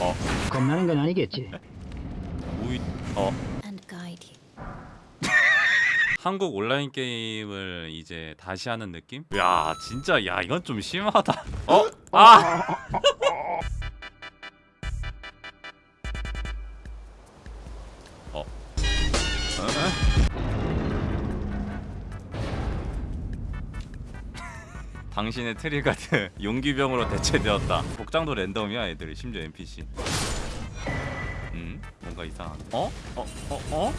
어 겁나는 건 아니겠지. 우이 어. 한국 온라인 게임을 이제 다시 하는 느낌? 야 진짜 야 이건 좀 심하다 어? 아! 당신의 트리가드 용기병으로 대체되었다 복장도 랜덤이야 애들이 심지어 NPC 음? 뭔가 이상한데 어? 어? 어? 어?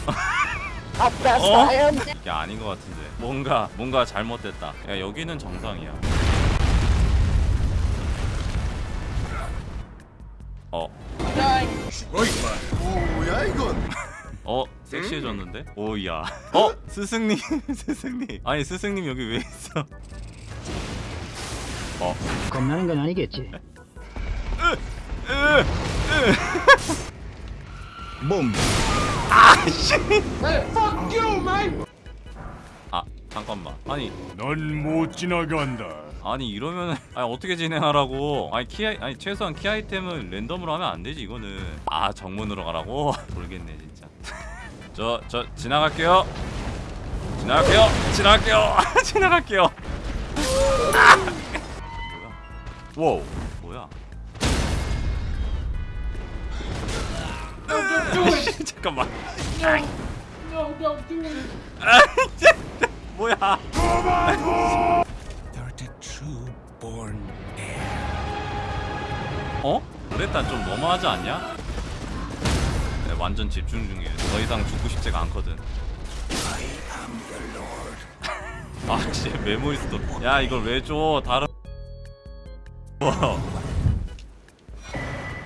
어? 야 아닌 것 같은데 뭔가 뭔가 잘못됐다 야 여기는 정상이야 어? 뭐야 이건? 어? 섹시해졌는데? 오야 어? 스승님 스승님 아니 스승님 여기 왜 있어 어? 겁나는 건 아니겠지. 몸. 아 잠깐만. 아니. 넌 못 지나간다. 아니 이러면은 아니 어떻게 진행하라고. 아니 키 아이, 아니 최소한 키 아이템은 랜덤으로 하면 안 되지 이거는. 아 정문으로 가라고? 돌겠네 진짜. 저저 지나갈게요. 지나갈게요. 지나갈게요. 지나갈게요. 아! 와우 뭐야 잠깐만 아 진짜 뭐야. 어? 그랬단 좀 너무하지 않냐? 네, 완전 집중 중이에요. 더 이상 죽고 싶지가 않거든. 아, 씨, 메모리 스토. 야, 이걸 왜 줘? 다른. 와.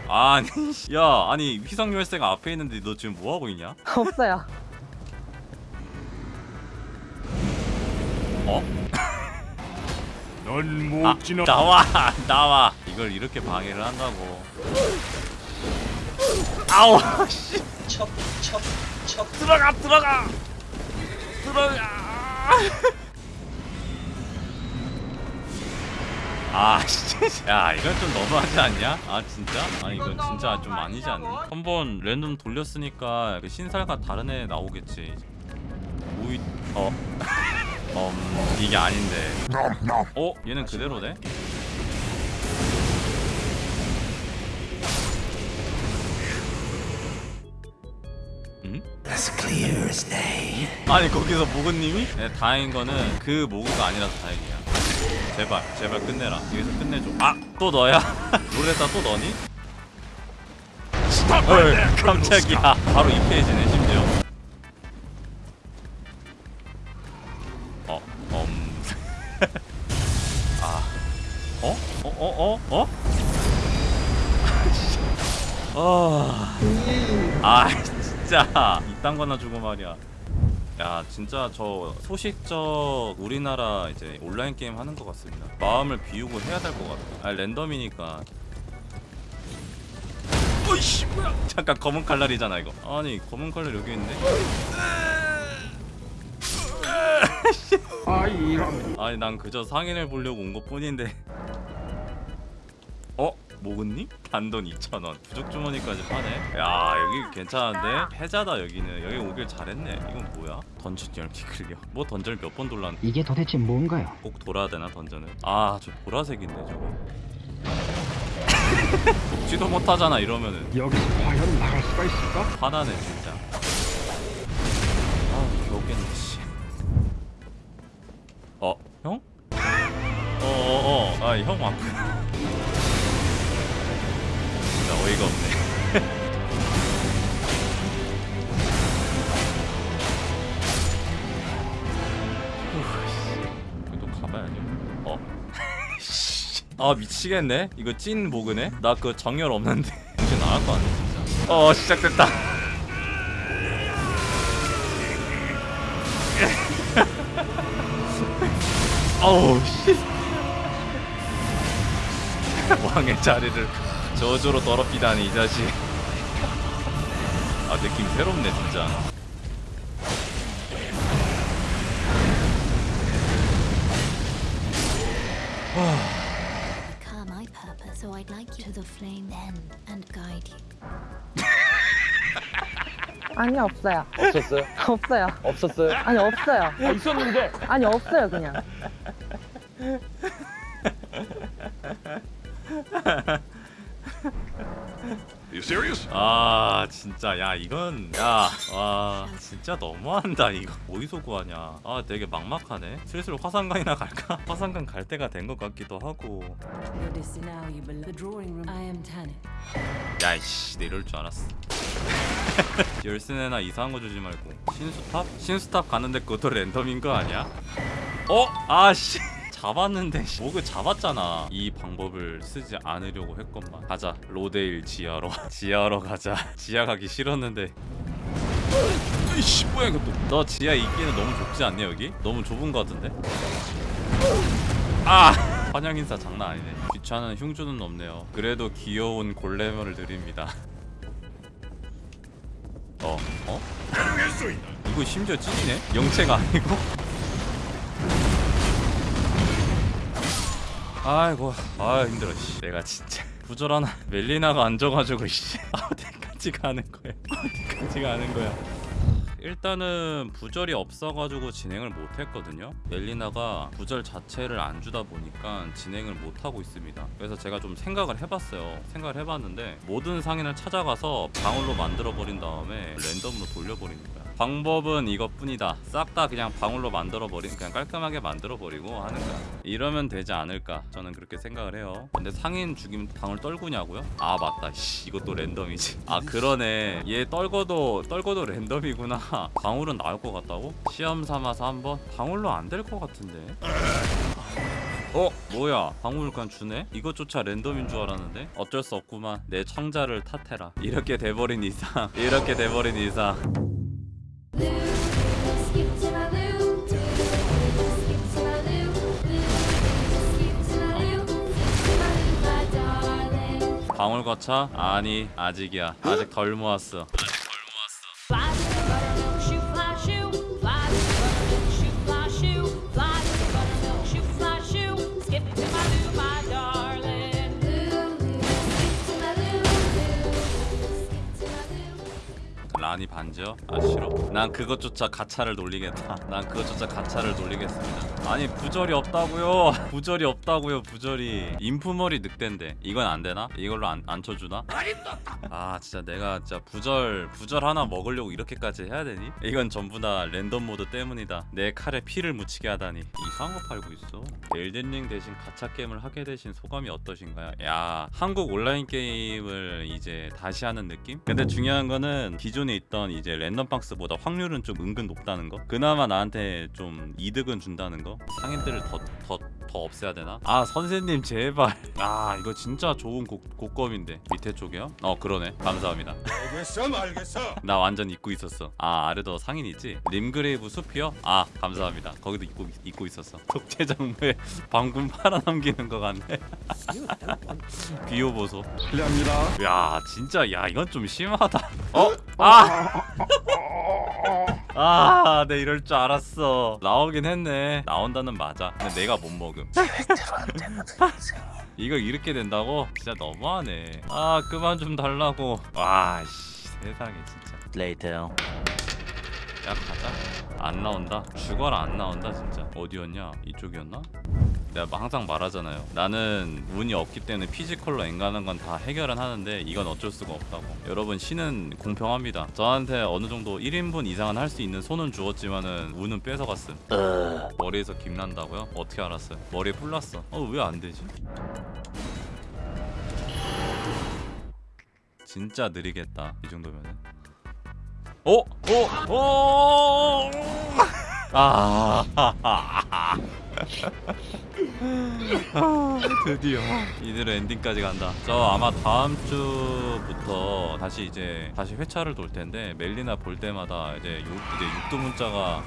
아니, 씨. 야, 아니 휘성 열쇠가 앞에 있는데 너 지금 뭐 하고 있냐? 없어요. 넌못 아, 지나. 나와, 나와. 이걸 이렇게 방해를 한다고. 아우, 씨. 들어가, 들어가, 들어가. 아, 진짜. 야, 이건 좀 너무하지 않냐? 아, 진짜? 아, 이건 진짜 좀 아니지 않니? 한번 랜덤 돌렸으니까 그 신살과 다른 애 나오겠지. 오이, 어. 음, 이게 아닌데. 어? 얘는 그대로네? 응? 아니 거기서 모그님이? 네, 다행인 거는 그 모그가 아니라서 다행이야 제발 제발 끝내라 여기서 끝내줘 아! 또 너야? 롤에다 또 너니? 헐 깜짝이야 바로 2페이지네 심지어 어? 음... 아... 어? 어? 어? 어? 어? 아 진짜 이딴 거나 주고 말이야 야 진짜 저 소식적 우리나라 이제 온라인 게임 하는 것 같습니다. 마음을 비우고 해야 될 것 같아 아 랜덤이니까. 어이씨 뭐야? 잠깐 검은 칼날이잖아 이거. 아니 검은 칼날 여기 있네 아 이런. 아니 난 그저 상인을 보려고 온 것 뿐인데. 어? 모근님? 단돈 2,000원 부족 주머니까지 파네 야 여기 괜찮은데? 해자다 여기는 여기 오길 잘했네 이건 뭐야? 던전 열기 클리어 뭐 던전을 몇 번 돌랐는데 이게 도대체 뭔가요? 꼭 돌아야 되나 던전을 아 저 보라색인데 저거 돕지도 못하잖아 이러면은 여기서 과연 나갈 수가 있을까? 화나네 진짜 아 겨우겠네 씨 어? 형? 어어어 아형 왔구나 어이가 없네. 그래도 가봐야죠 어? 아 미치겠네. 이거 찐 모그네 나 그 정열 없는데. 정신 나갈 거 같네 진짜. 어 시작됐다. 어우 씨. 왕의 자리를 저주로 더럽히다니 이 자식 아 느낌 새롭네 진짜. 아니 없어요. 없었어요? 없어요. 없었어요? 아니 없어요. 있었는데 아니 없어요 그냥. 아 진짜. 야 이건 야와 진짜 너무한다. 이거 어디서 구하냐? 아 되게 막막하네. 슬슬 화산강이나 갈까? 화산강 갈 때가 된 것 같기도 하고. 야이씨 내 이럴 줄 알았어. 열쇠나 이상한 거 주지 말고. 신수탑? 신수탑 가는데 그것도 랜덤인 거 아니야? 어? 아씨 잡았는데 씨. 목을 잡았잖아 이 방법을 쓰지 않으려고 했건만 가자 로데일 지하로 지하로 가자 지하 가기 싫었는데 이씨 뭐야 이것도 너 지하 있기는 너무 좁지 않니 여기? 너무 좁은 거 같은데? 아 환영 인사 장난 아니네 귀찮은 흉주는 없네요 그래도 귀여운 골렘을 드립니다 어? 어? 이거 심지어 찐이네? 영체가 아니고? 아이고. 아 힘들어 씨. 내가 진짜 부절하나 멜리나가 앉아가지고 씨. 어디까지 가는 거야. 어디까지 가는 거야. 일단은 부절이 없어가지고 진행을 못했거든요. 멜리나가 부절 자체를 안 주다 보니까 진행을 못하고 있습니다. 그래서 제가 좀 생각을 해봤어요. 생각을 해봤는데 모든 상인을 찾아가서 방울로 만들어버린 다음에 랜덤으로 거야 방법은 이것뿐이다. 싹 다 그냥 방울로 만들어버린 그냥 깔끔하게 만들어버리고 하는 거야. 이러면 되지 않을까? 저는 그렇게 생각을 해요. 근데 상인 죽이면 방울 떨구냐고요? 아 맞다. 씨 이것도 랜덤이지. 아 그러네. 얘 떨궈도 떨궈도 랜덤이구나. 방울은 나올 것 같다고? 시험 삼아서 한번? 방울로 안 될 것 같은데. 어? 뭐야? 방울 그냥 주네? 이것조차 랜덤인 줄 알았는데? 어쩔 수 없구만. 내 창자를 탓해라. 이렇게 돼버린 이상. 이렇게 돼버린 이상 방울 가차? 아니 아직이야 아직 덜 모았어 라니 반지요? 아 싫어 난 그것조차 가차를 돌리겠다 난 그것조차 가차를 돌리겠습니다 아니 부절이 없다고요 부절이 없다고요 부절이 인프머리 늑대인데 이건 안 되나? 이걸로 안, 안 쳐주나? 아 진짜 내가 진짜 부절 부절 하나 먹으려고 이렇게까지 해야 되니? 이건 전부 다 랜덤 모드 때문이다 내 칼에 피를 묻히게 하다니 이상한 거 팔고 있어 엘든링 대신 가차 게임을 하게 되신 소감이 어떠신가요? 야 한국 온라인 게임을 이제 다시 하는 느낌? 근데 중요한 거는 기존에 있던 이제 랜덤 박스보다 확률은 좀 은근 높다는 거? 그나마 나한테 좀 이득은 준다는 거? 상인들을 더 더 더 없애야 되나? 아 선생님 제발 아 이거 진짜 좋은 곡, 곡검인데 밑에 쪽이요? 어 그러네 감사합니다 알겠어 말겠어 나 완전 잊고 있었어. 아 아래도 상인이지? 림그레이브 숲이요? 아 감사합니다. 거기도 잊고 잊고 있었어. 독재정부에 방금 팔아넘기는 것 같네. 비호 보소. 실례합니다. 야 진짜 야 이건 좀 심하다. 어? 아! 아, 내 이럴 줄 알았어. 나오긴 했네. 나온다는 맞아. 근데 내가 못 먹음. 이거 이렇게 된다고? 진짜 너무하네. 아, 그만 좀 달라고. 와, 씨, 세상에 진짜. 레이테요. 야, 가자. 안 나온다. 죽어라 안 나온다 진짜. 어디였냐? 이쪽이었나? 내가 뭐 항상 말하잖아요. 나는 운이 없기 때문에 physical로 엥간한 건 다 해결은 하는데 이건 어쩔 수가 없다고. 여러분 신은 공평합니다. 저한테 어느 정도 1인분 이상은 할 수 있는 손은 주었지만 은 운은 뺏어갔음. 머리에서 김 난다고요? 어떻게 알았어요? 머리에 뿔 났어. 어왜 안 되지? 진짜 느리겠다. 이 정도면은. 어? 어? 어? 아. 아, 드디어 이대로 엔딩까지 간다. 저 아마 다음 주부터 다시 이제 다시 회차를 돌 텐데 멜리나 볼 때마다 이제 요, 이제 육두 문자가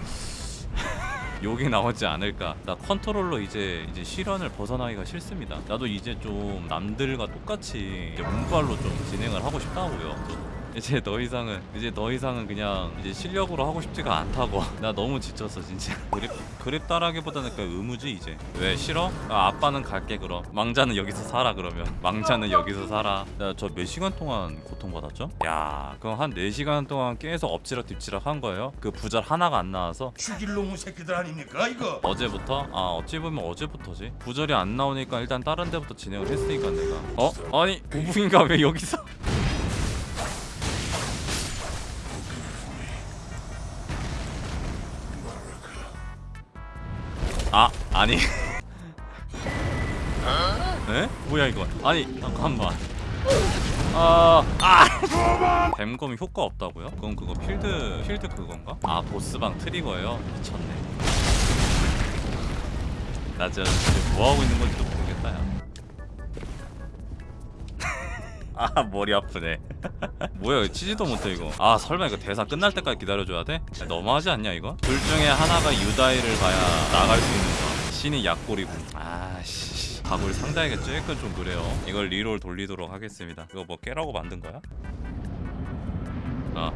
욕이 나오지 않을까. 나 컨트롤로 이제 이제 시련을 벗어나기가 싫습니다. 나도 이제 좀 남들과 똑같이 이제 운빨로 좀 진행을 하고 싶다고요. 이제 더 이상은 이제 더 이상은 그냥 이제 실력으로 하고 싶지가 않다고 나 너무 지쳤어 진짜 그립 그립다라기보다는 그냥 의무지 이제 왜 싫어? 아, 아빠는 갈게 그럼 망자는 여기서 살아 그러면 망자는 여기서 살아 나 저 몇 시간 동안 고통받았죠? 야 그럼 한 4시간 동안 계속 엎치락 뒤치락 한 거예요? 그 부절 하나가 안 나와서 죽일 놈의 새끼들 아닙니까 이거? 어제부터? 아 어찌 보면 어제부터지 부절이 안 나오니까 일단 다른 데부터 진행을 했으니까 내가 어? 아니 고붕인가 왜 여기서 아 아니 에? 뭐야 이거 아니 잠깐만 아, 아! 뱀검이 효과 없다고요? 그건 그거 필드 필드 그건가? 아 보스방 트리거예요? 미쳤네. 나 진짜 지금 뭐 하고 있는 건지도 모르겠다 야. 아 머리 아프네. 뭐야 이거 치지도 못해 이거. 아 설마 이거 대사 끝날 때까지 기다려줘야 돼? 야, 너무하지 않냐 이거? 둘 중에 하나가 유다이를 봐야 나갈 수 있는 거. 신이 약골이고. 아씨. 가골 상자에게 쬐끔 좀 그래요. 이걸 리롤 돌리도록 하겠습니다. 이거 뭐 깨라고 만든 거야? 아.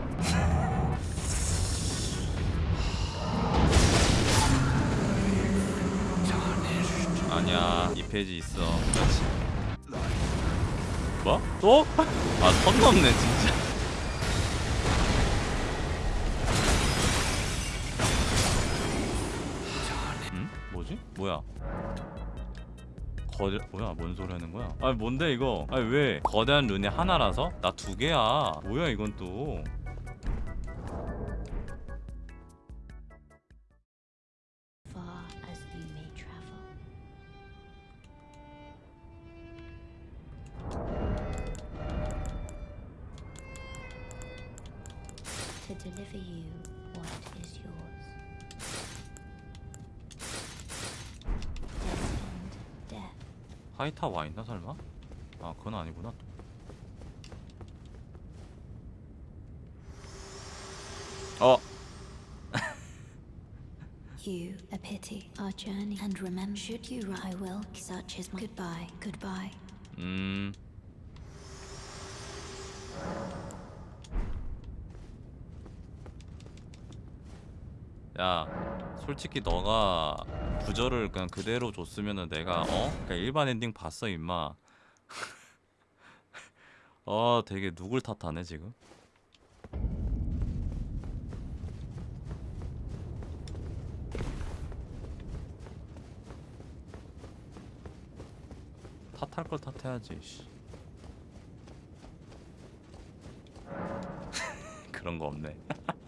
아니야 이 페이지 있어 그렇지 뭐? 또? 아선 넘네 진짜 뭐야 거대 뭐야 뭔 소리 하는 거야? 아니 뭔데 이거? 아니 왜 거대한 룬이 하나라서? 나 두 개야 뭐야 이건 또. To deliver you what is yours. 하이타 와 있나 설마? 아 그건 아니구나 어 You a pity our journey and remember should you I will such is my goodbye goodbye 음. 야, 솔직히 너가 부저를 그냥 그대로 줬으면은 내가 어? 그냥 일반 엔딩 봤어 임마. 어, 되게 누굴 탓하네 지금. 탓할 걸 탓해야지. 씨. 그런 거 없네.